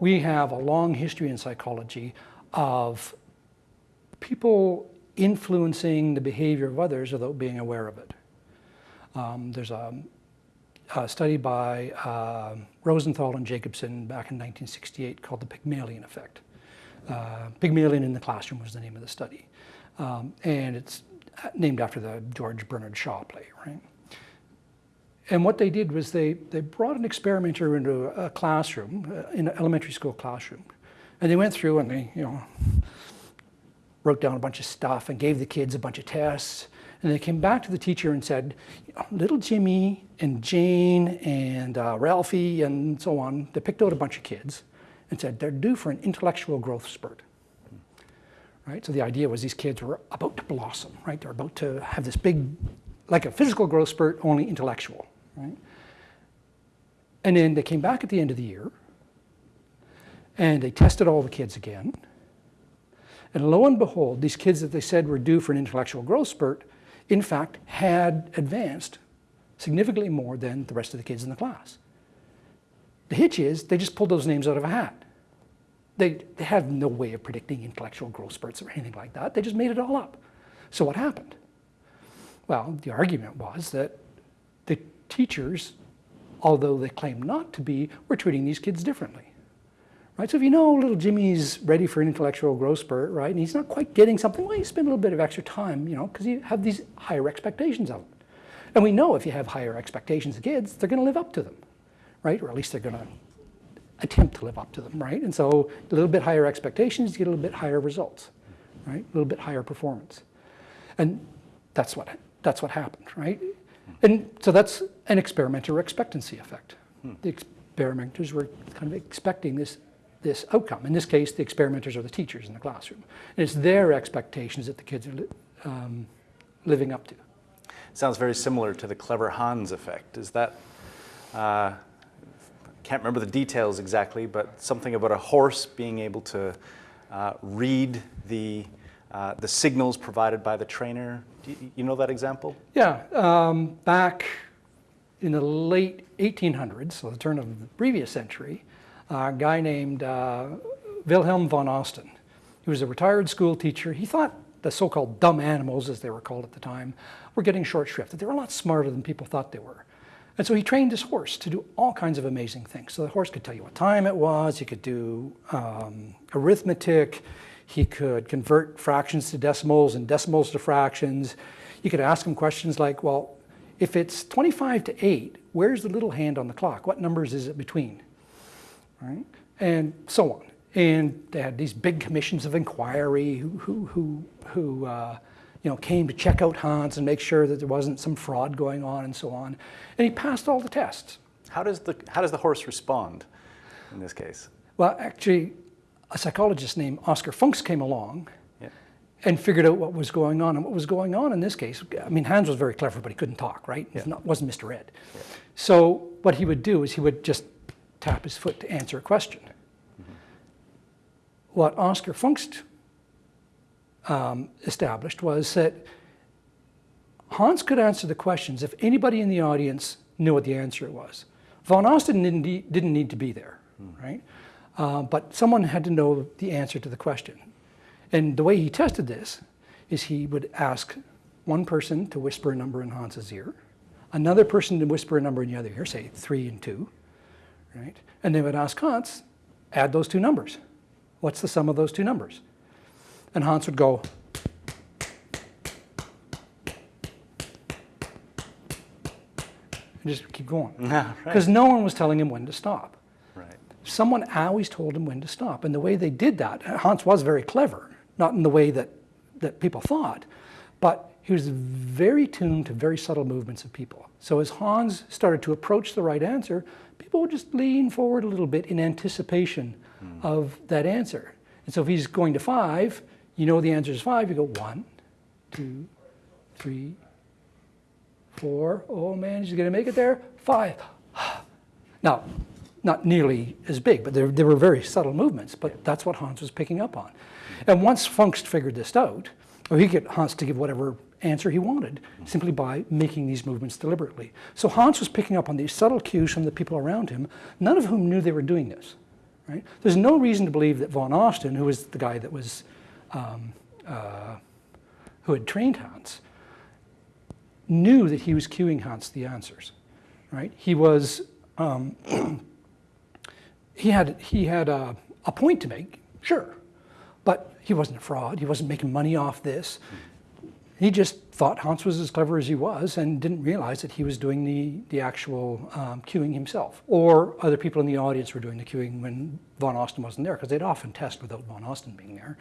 we have a long history in psychology of people influencing the behavior of others without being aware of it. Um, there's a, a, study by uh, Rosenthal and Jacobson back in 1968 called the Pygmalion effect. Uh, Pygmalion in the classroom was the name of the study. Um, and it's named after the George Bernard Shaw play, right? And what they did was they, they brought an experimenter into a classroom, uh, in an elementary school classroom. And they went through and they, you know, wrote down a bunch of stuff and gave the kids a bunch of tests. And they came back to the teacher and said, little Jimmy and Jane and uh, Ralphie and so on, they picked out a bunch of kids and said they're due for an intellectual growth spurt. Right? So the idea was these kids were about to blossom, right? They're about to have this big, like a physical growth spurt, only intellectual, right? And then they came back at the end of the year and they tested all the kids again. And lo and behold, these kids that they said were due for an intellectual growth spurt, in fact, had advanced significantly more than the rest of the kids in the class. The hitch is they just pulled those names out of a hat. They, they have no way of predicting intellectual growth spurts or anything like that. They just made it all up. So what happened? Well, the argument was that the teachers, although they claim not to be, were treating these kids differently. Right? So if you know little Jimmy's ready for an intellectual growth spurt, right, and he's not quite getting something, well, you spend a little bit of extra time, you know, because you have these higher expectations of him. And we know if you have higher expectations of kids, they're going to live up to them, right? Or at least they're going to attempt to live up to them, right? And so a little bit higher expectations, you get a little bit higher results, right? A little bit higher performance. And that's what, that's what happened, right? And so that's an experimenter expectancy effect. Hmm. The experimenters were kind of expecting this, this outcome. In this case, the experimenters are the teachers in the classroom. And it's their expectations that the kids are li um, living up to. Sounds very similar to the clever Hans effect. Is that, uh, can't remember the details exactly, but something about a horse being able to uh, read the, uh, the signals provided by the trainer. You, you know that example? Yeah, um, back in the late 1800s, so the turn of the previous century, a guy named uh, Wilhelm von Osten. He was a retired school teacher. He thought the so-called dumb animals, as they were called at the time, were getting short shrift, that they were a lot smarter than people thought they were. And so he trained his horse to do all kinds of amazing things. So the horse could tell you what time it was, he could do um, arithmetic, he could convert fractions to decimals and decimals to fractions. You could ask him questions like, well, if it's 25 to 8, where's the little hand on the clock? What numbers is it between? Right? And so on. And they had these big commissions of inquiry who, who, who, who uh, you know, came to check out Hans and make sure that there wasn't some fraud going on and so on. And he passed all the tests. How does the, how does the horse respond in this case? Well, actually, a psychologist named Oskar Pfungst came along yeah. and figured out what was going on. And what was going on in this case, I mean, Hans was very clever, but he couldn't talk, right? Yeah. Not, wasn't Mr. Ed. Yeah. So what he would do is he would just tap his foot to answer a question. Mm -hmm. What Oskar Pfungst um, established was that Hans could answer the questions if anybody in the audience knew what the answer was. Von Osten didn't, need, didn't need to be there, hmm. right? Uh, but someone had to know the answer to the question. And the way he tested this is he would ask one person to whisper a number in Hans's ear, another person to whisper a number in the other ear, say three and two, right? And they would ask Hans, add those two numbers. What's the sum of those two numbers? And Hans would go, and just keep going. Because right. no one was telling him when to stop. Someone always told him when to stop. And the way they did that, Hans was very clever, not in the way that, that people thought, but he was very tuned to very subtle movements of people. So as Hans started to approach the right answer, people would just lean forward a little bit in anticipation mm. of that answer. And so if he's going to five, you know the answer is five, you go one, two, three, four. Oh man, he's gonna make it there. Five. Now, not nearly as big, but there, there were very subtle movements, but that's what Hans was picking up on. And once Pfungst figured this out, well, he could get Hans to give whatever answer he wanted simply by making these movements deliberately. So Hans was picking up on these subtle cues from the people around him, none of whom knew they were doing this. right? There's no reason to believe that von Osten, who was the guy that was, um, uh, who had trained Hans, knew that he was cueing Hans the answers, right? He was, um, he had, he had a, a point to make, sure, but he wasn't a fraud. He wasn't making money off this. He just thought Hans was as clever as he was and didn't realize that he was doing the, the actual um, cueing himself. Or other people in the audience were doing the cueing when Von Osten wasn't there, because they'd often test without Von Osten being there.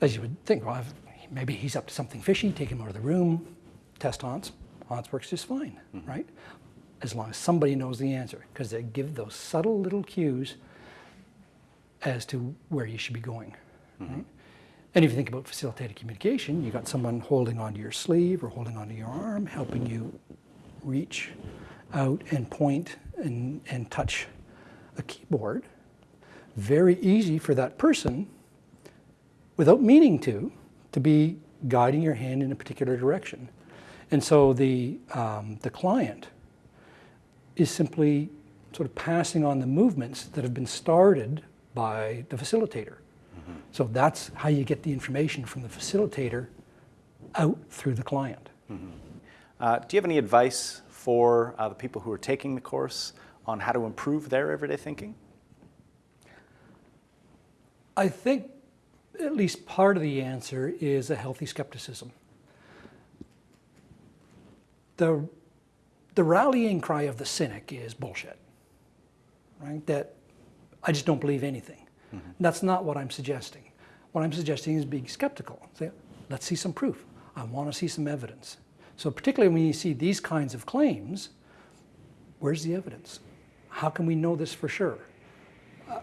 As you would think, well, maybe he's up to something fishy, take him out of the room, test Hans. Hans works just fine, right? As long as somebody knows the answer, because they give those subtle little cues as to where you should be going. Right? And if you think about facilitated communication, you got someone holding onto your sleeve or holding onto your arm, helping you reach out and point and, and touch a keyboard. Very easy for that person, without meaning to, to be guiding your hand in a particular direction. And so the, um, the client is simply sort of passing on the movements that have been started by the facilitator. So that's how you get the information from the facilitator out through the client. Uh, do you have any advice for uh, the people who are taking the course on how to improve their everyday thinking? I think at least part of the answer is a healthy skepticism. The, the rallying cry of the cynic is bullshit, right? That I just don't believe anything. That's not what I'm suggesting. What I'm suggesting is being skeptical. Say, let's see some proof. I want to see some evidence. So particularly when you see these kinds of claims, where's the evidence? How can we know this for sure? Uh,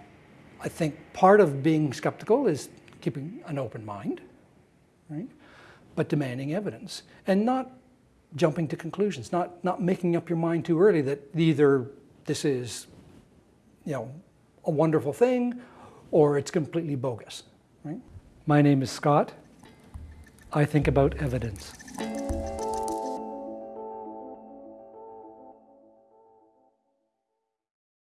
I think part of being skeptical is keeping an open mind, right? But demanding evidence and not jumping to conclusions, not, not making up your mind too early that either this is, you know, a wonderful thing or it's completely bogus. Right? My name is Scott. I think about evidence.